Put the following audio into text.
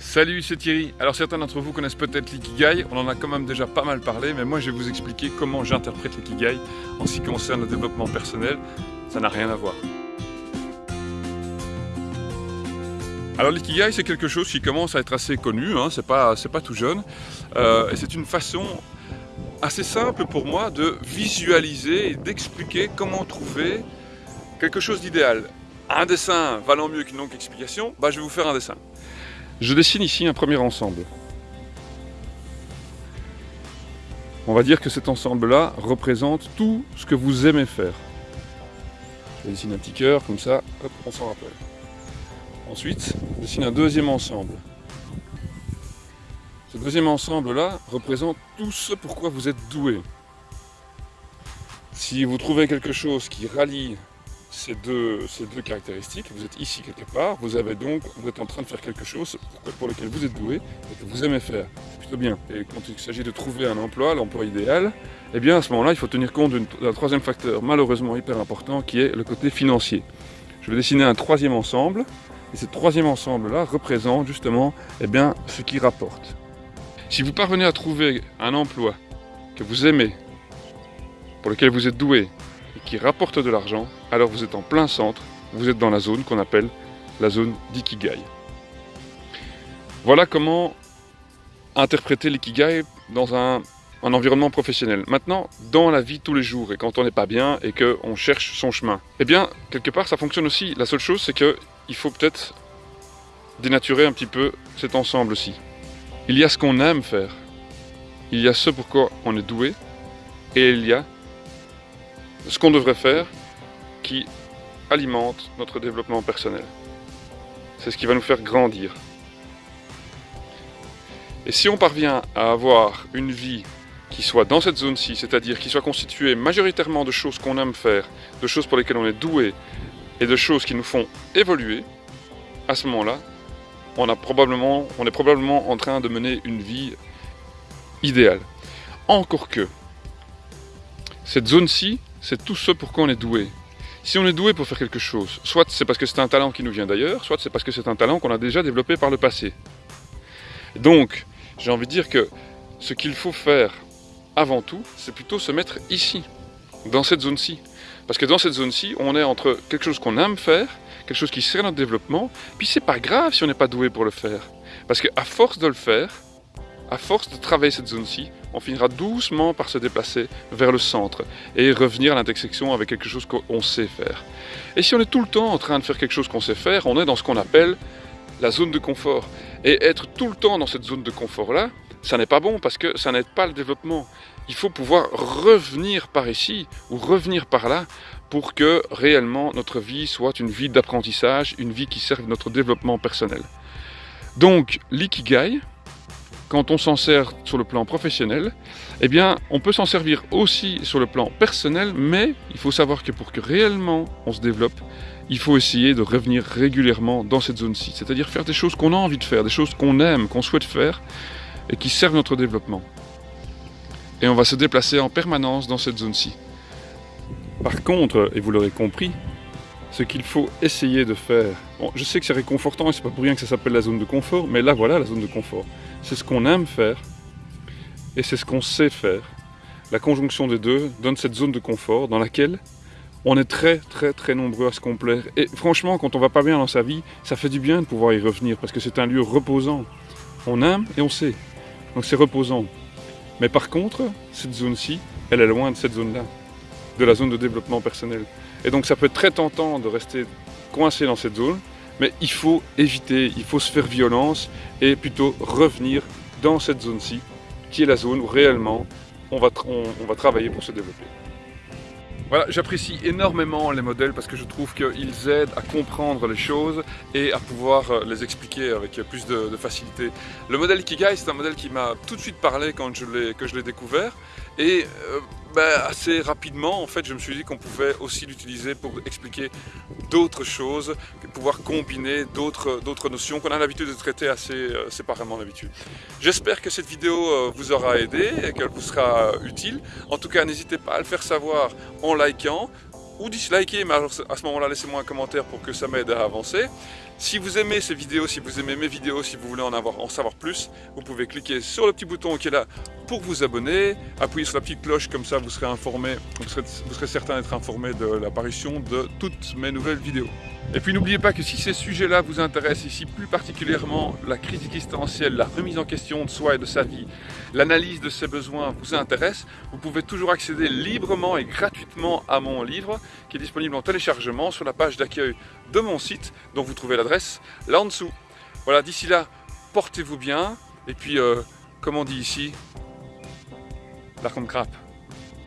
Salut, c'est Thierry. Alors certains d'entre vous connaissent peut-être l'ikigai, on en a quand même déjà pas mal parlé, mais moi je vais vous expliquer comment j'interprète l'ikigai en ce qui concerne le développement personnel. Ça n'a rien à voir. Alors l'ikigai c'est quelque chose qui commence à être assez connu, hein, c'est pas, tout jeune, euh, et c'est une façon assez simple pour moi de visualiser et d'expliquer comment trouver quelque chose d'idéal. Un dessin valant mieux qu'une longue explication, bah, je vais vous faire un dessin. Je dessine ici un premier ensemble. On va dire que cet ensemble-là représente tout ce que vous aimez faire. Je dessine un petit cœur, comme ça, hop, on s'en rappelle. Ensuite, je dessine un deuxième ensemble. Ce deuxième ensemble-là représente tout ce pourquoi vous êtes doué. Si vous trouvez quelque chose qui rallie ces deux, caractéristiques, vous êtes ici quelque part, vous avez donc, vous êtes en train de faire quelque chose pour lequel vous êtes doué et que vous aimez faire. Plutôt bien. Et quand il s'agit de trouver un emploi, l'emploi idéal, eh bien à ce moment-là, il faut tenir compte d'un troisième facteur malheureusement hyper important qui est le côté financier. Je vais dessiner un troisième ensemble, et ce troisième ensemble-là représente justement eh bien, ce qui rapporte. Si vous parvenez à trouver un emploi que vous aimez, pour lequel vous êtes doué, qui rapporte de l'argent, alors vous êtes en plein centre, vous êtes dans la zone qu'on appelle la zone d'ikigai. Voilà comment interpréter l'ikigai dans un, environnement professionnel. Maintenant, dans la vie tous les jours, et quand on n'est pas bien et qu'on cherche son chemin, eh bien, quelque part, ça fonctionne aussi. La seule chose, c'est qu'il faut peut-être dénaturer un petit peu cet ensemble aussi. Il y a ce qu'on aime faire, il y a ce pourquoi on est doué, et il y a ce qu'on devrait faire qui alimente notre développement personnel. C'est ce qui va nous faire grandir. Et si on parvient à avoir une vie qui soit dans cette zone-ci, c'est-à-dire qui soit constituée majoritairement de choses qu'on aime faire, de choses pour lesquelles on est doué, et de choses qui nous font évoluer, à ce moment-là, on, a probablement, on est probablement en train de mener une vie idéale. Encore que, cette zone-ci, c'est tout ce pour quoi on est doué. Si on est doué pour faire quelque chose, soit c'est parce que c'est un talent qui nous vient d'ailleurs, soit c'est parce que c'est un talent qu'on a déjà développé par le passé. Donc, j'ai envie de dire que ce qu'il faut faire avant tout, c'est plutôt se mettre ici, dans cette zone-ci. Parce que dans cette zone-ci, on est entre quelque chose qu'on aime faire, quelque chose qui sert notre développement, puis c'est pas grave si on n'est pas doué pour le faire. Parce qu'à force de le faire, à force de travailler cette zone-ci, on finira doucement par se déplacer vers le centre et revenir à l'intersection avec quelque chose qu'on sait faire. Et si on est tout le temps en train de faire quelque chose qu'on sait faire, on est dans ce qu'on appelle la zone de confort. Et être tout le temps dans cette zone de confort-là, ça n'est pas bon parce que ça n'aide pas le développement. Il faut pouvoir revenir par ici ou revenir par là pour que réellement notre vie soit une vie d'apprentissage, une vie qui serve notre développement personnel. Donc l'ikigai, quand on s'en sert sur le plan professionnel, eh on peut s'en servir aussi sur le plan personnel, mais il faut savoir que pour que réellement on se développe, il faut essayer de revenir régulièrement dans cette zone-ci, c'est-à-dire faire des choses qu'on a envie de faire, des choses qu'on aime, qu'on souhaite faire, et qui servent notre développement. Et on va se déplacer en permanence dans cette zone-ci. Par contre, et vous l'aurez compris, ce qu'il faut essayer de faire. Bon, je sais que c'est réconfortant et c'est pas pour rien que ça s'appelle la zone de confort, mais là voilà la zone de confort. C'est ce qu'on aime faire et c'est ce qu'on sait faire. La conjonction des deux donne cette zone de confort dans laquelle on est très très très nombreux à se complaire. Et franchement, quand on va pas bien dans sa vie, ça fait du bien de pouvoir y revenir parce que c'est un lieu reposant. On aime et on sait. Donc c'est reposant. Mais par contre, cette zone-ci, elle est loin de cette zone-là, de la zone de développement personnel. Et donc ça peut être très tentant de rester coincé dans cette zone, mais il faut éviter, il faut se faire violence et plutôt revenir dans cette zone-ci, qui est la zone où réellement on va, on va travailler pour se développer. Voilà, j'apprécie énormément les modèles parce que je trouve qu'ils aident à comprendre les choses et à pouvoir euh, les expliquer avec plus de, facilité. Le modèle Ikigai, c'est un modèle qui m'a tout de suite parlé quand je l'ai découvert et euh, ben, assez rapidement, en fait, je me suis dit qu'on pouvait aussi l'utiliser pour expliquer d'autres choses, pouvoir combiner d'autres notions qu'on a l'habitude de traiter assez euh, séparément d'habitude. J'espère que cette vidéo euh, vous aura aidé et qu'elle vous sera utile. En tout cas, n'hésitez pas à le faire savoir en likant, ou disliker, mais à ce moment-là, laissez-moi un commentaire pour que ça m'aide à avancer. Si vous aimez ces vidéos, si vous aimez mes vidéos, si vous voulez en, avoir, en savoir plus, vous pouvez cliquer sur le petit bouton qui est là pour vous abonner, appuyer sur la petite cloche, comme ça vous serez informé, vous serez certain d'être informé de l'apparition de toutes mes nouvelles vidéos. Et puis n'oubliez pas que si ces sujets-là vous intéressent, ici plus particulièrement la crise existentielle, la remise en question de soi et de sa vie, l'analyse de ses besoins vous intéresse, vous pouvez toujours accéder librement et gratuitement à mon livre qui est disponible en téléchargement sur la page d'accueil de mon site dont vous trouvez l'adresse là en dessous. Voilà, d'ici là, portez-vous bien et puis, euh, comme on dit ici, la crappe.